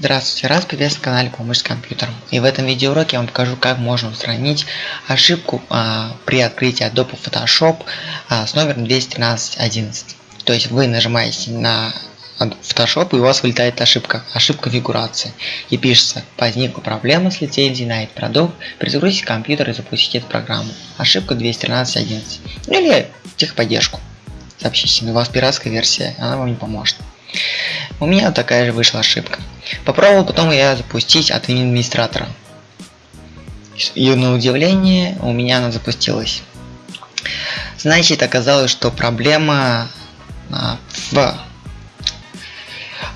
Здравствуйте, раз приветствую на канале Помощь с компьютером. И в этом видеоуроке я вам покажу, как можно устранить ошибку а, при открытии Adobe Photoshop а, с номером 213.11. То есть вы нажимаете на Photoshop и у вас вылетает ошибка, ошибка конфигурации. И пишется, возникла проблема с лицензией на этот продукт, перезагрузите компьютер и запустите эту программу. Ошибка 213.11. Ну или техподдержку. Сообщите, у вас пиратская версия, она вам не поможет. У меня такая же вышла ошибка. Попробовал потом я запустить от администратора. И на удивление у меня она запустилась. Значит, оказалось, что проблема а, в,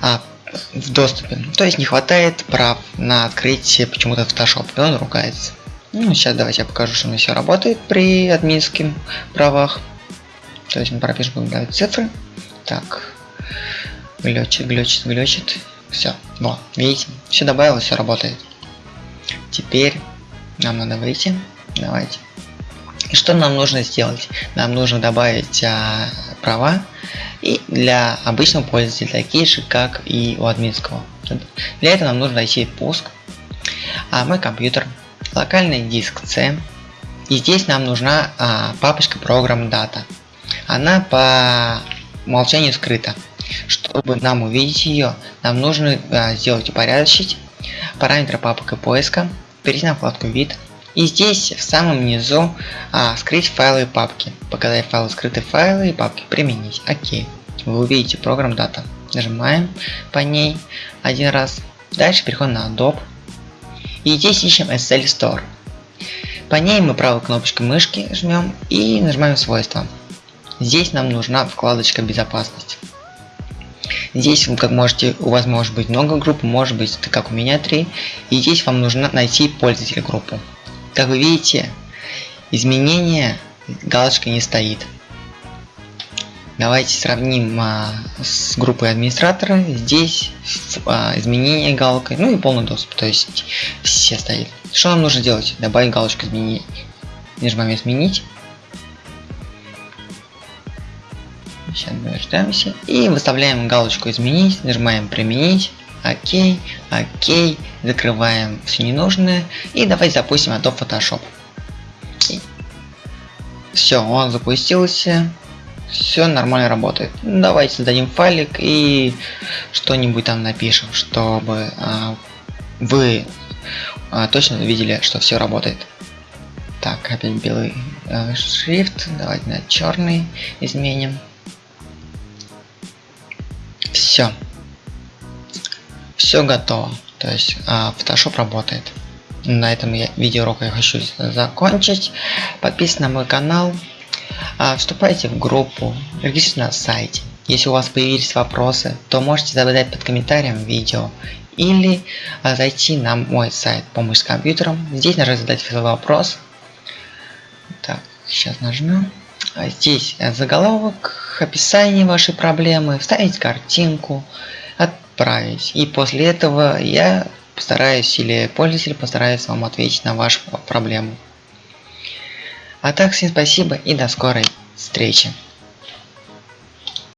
а, в доступе. То есть не хватает прав на открытие почему-то Photoshop, и он ругается. Ну, сейчас давайте я покажу, что у меня все работает при админских правах. То есть мы пропишем, цифры. Так, глючит, глючит, глючит. Все, вот, видите, все добавилось, все работает. Теперь нам надо выйти. Давайте. И что нам нужно сделать? Нам нужно добавить а, права и для обычного пользователя, такие же, как и у админского. Для этого нам нужно найти пуск, а мой компьютер, локальный диск C, и здесь нам нужна а, папочка программ дата. Она по умолчанию скрыта. Чтобы нам увидеть ее, нам нужно а, сделать упорядочить параметры папок и поиска, перейти на вкладку вид и здесь в самом низу а, скрыть файлы и папки, показать файлы скрытые файлы и папки, применить, окей. Вы увидите программ дата. Нажимаем по ней один раз. Дальше переходим на Adobe. И здесь ищем SL Store. По ней мы правой кнопочкой мышки жмем и нажимаем свойства. Здесь нам нужна вкладочка безопасность. Здесь как можете, у вас может быть много групп, может быть как у меня три. И здесь вам нужно найти пользователя группу. Как вы видите, изменения галочка не стоит. Давайте сравним а, с группой администратора. Здесь а, изменение галкой, ну и полный доступ, то есть все стоит. Что нам нужно делать? Добавить галочку изменить. Нажимаем изменить. Сейчас дождемся. И выставляем галочку изменить, нажимаем применить. Окей, окей, закрываем все ненужное. И давайте запустим Adobe Photoshop. Все, он запустился. Все нормально работает. Давайте создадим файлик и что-нибудь там напишем, чтобы а, вы а, точно видели, что все работает. Так, опять белый э, шрифт. Давайте на черный изменим. Все. Все готово. То есть а, Photoshop работает. На этом я видеоурок я хочу закончить. Подписывайтесь на мой канал. А, вступайте в группу. Регистрируйтесь на сайте. Если у вас появились вопросы, то можете задать под комментарием видео или а, зайти на мой сайт помощь с компьютером. Здесь нажать задать вопрос. Так, сейчас нажмем. А здесь заголовок, описание вашей проблемы, вставить картинку, отправить. И после этого я постараюсь или пользователь постарается вам ответить на вашу проблему. А так всем спасибо и до скорой встречи.